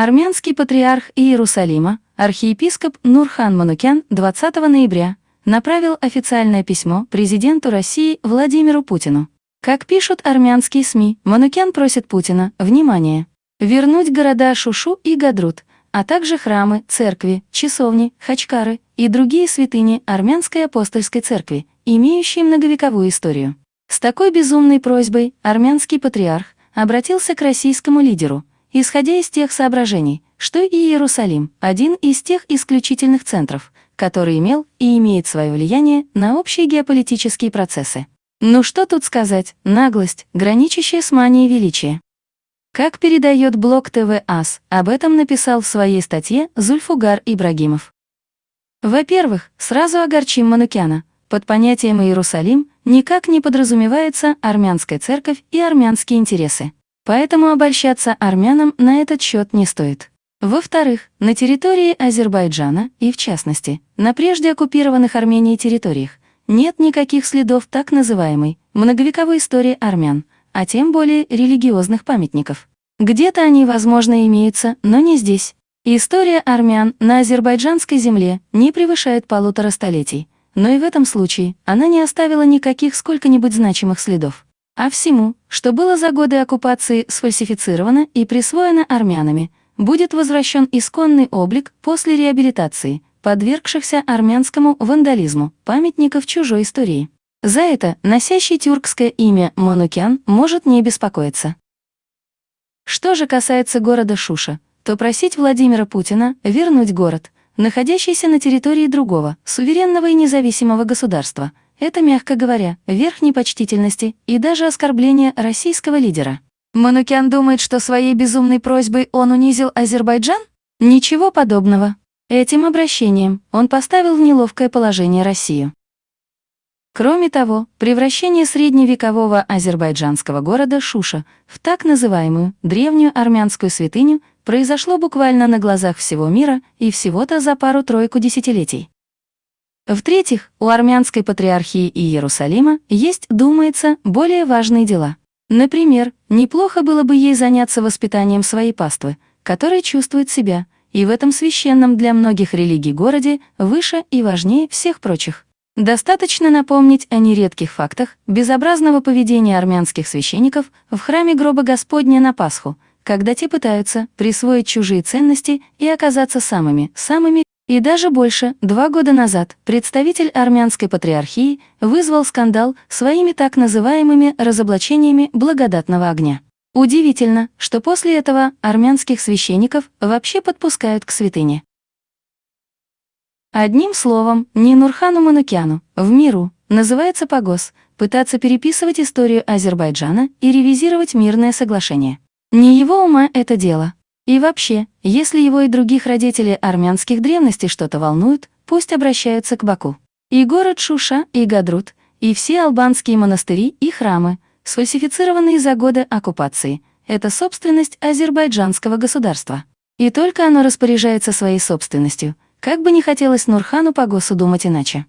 Армянский патриарх Иерусалима, архиепископ Нурхан Манукян 20 ноября направил официальное письмо президенту России Владимиру Путину. Как пишут армянские СМИ, Манукян просит Путина, внимание, вернуть города Шушу и Гадрут, а также храмы, церкви, часовни, хачкары и другие святыни армянской апостольской церкви, имеющие многовековую историю. С такой безумной просьбой армянский патриарх обратился к российскому лидеру, исходя из тех соображений, что и Иерусалим – один из тех исключительных центров, который имел и имеет свое влияние на общие геополитические процессы. Ну что тут сказать, наглость, граничащая с манией величия. Как передает блог ТВ АС, об этом написал в своей статье Зульфугар Ибрагимов. Во-первых, сразу огорчим Манукяна. Под понятием Иерусалим никак не подразумевается армянская церковь и армянские интересы. Поэтому обольщаться армянам на этот счет не стоит. Во-вторых, на территории Азербайджана, и в частности, на прежде оккупированных Арменией территориях, нет никаких следов так называемой многовековой истории армян, а тем более религиозных памятников. Где-то они, возможно, имеются, но не здесь. История армян на азербайджанской земле не превышает полутора столетий, но и в этом случае она не оставила никаких сколько-нибудь значимых следов а всему, что было за годы оккупации сфальсифицировано и присвоено армянами, будет возвращен исконный облик после реабилитации, подвергшихся армянскому вандализму, памятников чужой истории. За это носящий тюркское имя Манукян может не беспокоиться. Что же касается города Шуша, то просить Владимира Путина вернуть город, находящийся на территории другого, суверенного и независимого государства – это, мягко говоря, верх непочтительности и даже оскорбление российского лидера. Манукян думает, что своей безумной просьбой он унизил Азербайджан? Ничего подобного. Этим обращением он поставил в неловкое положение Россию. Кроме того, превращение средневекового азербайджанского города Шуша в так называемую древнюю армянскую святыню произошло буквально на глазах всего мира и всего-то за пару-тройку десятилетий. В-третьих, у армянской патриархии и Иерусалима есть, думается, более важные дела. Например, неплохо было бы ей заняться воспитанием своей паствы, которая чувствует себя, и в этом священном для многих религий городе, выше и важнее всех прочих. Достаточно напомнить о нередких фактах безобразного поведения армянских священников в храме гроба Господня на Пасху, когда те пытаются присвоить чужие ценности и оказаться самыми, самыми и даже больше, два года назад представитель армянской патриархии вызвал скандал своими так называемыми разоблачениями благодатного огня. Удивительно, что после этого армянских священников вообще подпускают к святыне. Одним словом, не Нурхану Манукяну, в миру, называется погос, пытаться переписывать историю Азербайджана и ревизировать мирное соглашение. Не его ума это дело. И вообще, если его и других родителей армянских древностей что-то волнует, пусть обращаются к Баку. И город Шуша, и Гадрут, и все албанские монастыри и храмы, сфальсифицированные за годы оккупации, это собственность азербайджанского государства. И только оно распоряжается своей собственностью, как бы не хотелось Нурхану Пагосу думать иначе.